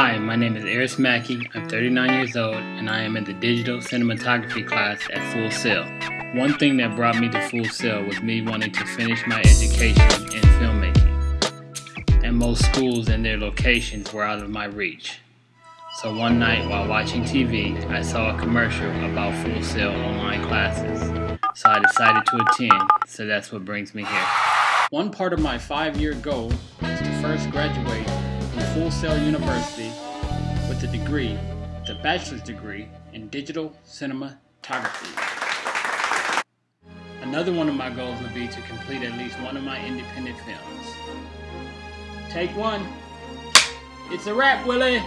Hi, my name is Eris Mackey. I'm 39 years old and I am in the digital cinematography class at Full Sail. One thing that brought me to Full Sail was me wanting to finish my education in filmmaking. And most schools and their locations were out of my reach. So one night while watching TV, I saw a commercial about Full Sail online classes. So I decided to attend, so that's what brings me here. One part of my five-year goal is to first graduate from Full Sail University with a degree, the bachelor's degree in digital cinematography. Another one of my goals would be to complete at least one of my independent films. Take one. It's a wrap, Willie.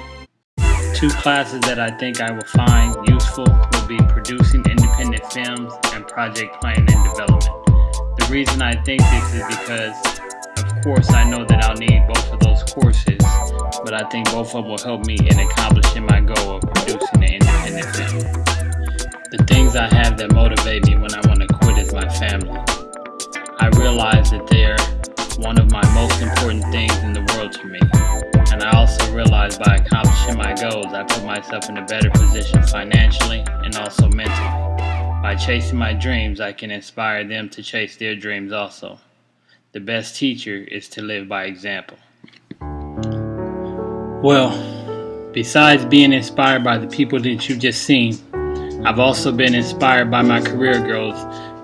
Two classes that I think I will find useful will be producing independent films and project planning and development. The reason I think this is because, of course, I know that I'll need both courses, but I think both of them will help me in accomplishing my goal of producing an independent film. The things I have that motivate me when I want to quit is my family. I realize that they're one of my most important things in the world to me. And I also realize by accomplishing my goals, I put myself in a better position financially and also mentally. By chasing my dreams, I can inspire them to chase their dreams also. The best teacher is to live by example. Well, besides being inspired by the people that you've just seen, I've also been inspired by my career goals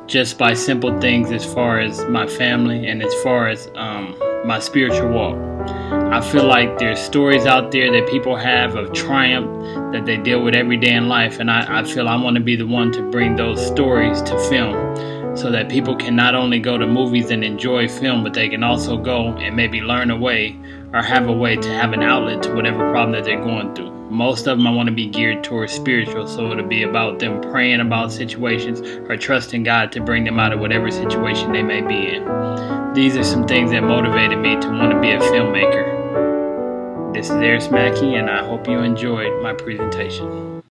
just by simple things as far as my family and as far as um, my spiritual walk. I feel like there's stories out there that people have of triumph that they deal with every day in life, and I, I feel I want to be the one to bring those stories to film so that people can not only go to movies and enjoy film, but they can also go and maybe learn a way or have a way to have an outlet to whatever problem that they're going through. Most of them I want to be geared towards spiritual, so it'll be about them praying about situations or trusting God to bring them out of whatever situation they may be in. These are some things that motivated me to want to be a filmmaker. This is Eris Mackey, and I hope you enjoyed my presentation.